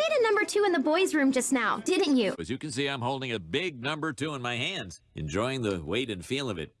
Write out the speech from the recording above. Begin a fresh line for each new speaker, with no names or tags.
made a number two in the boys' room just now, didn't you?
As you can see, I'm holding a big number two in my hands, enjoying the weight and feel of it.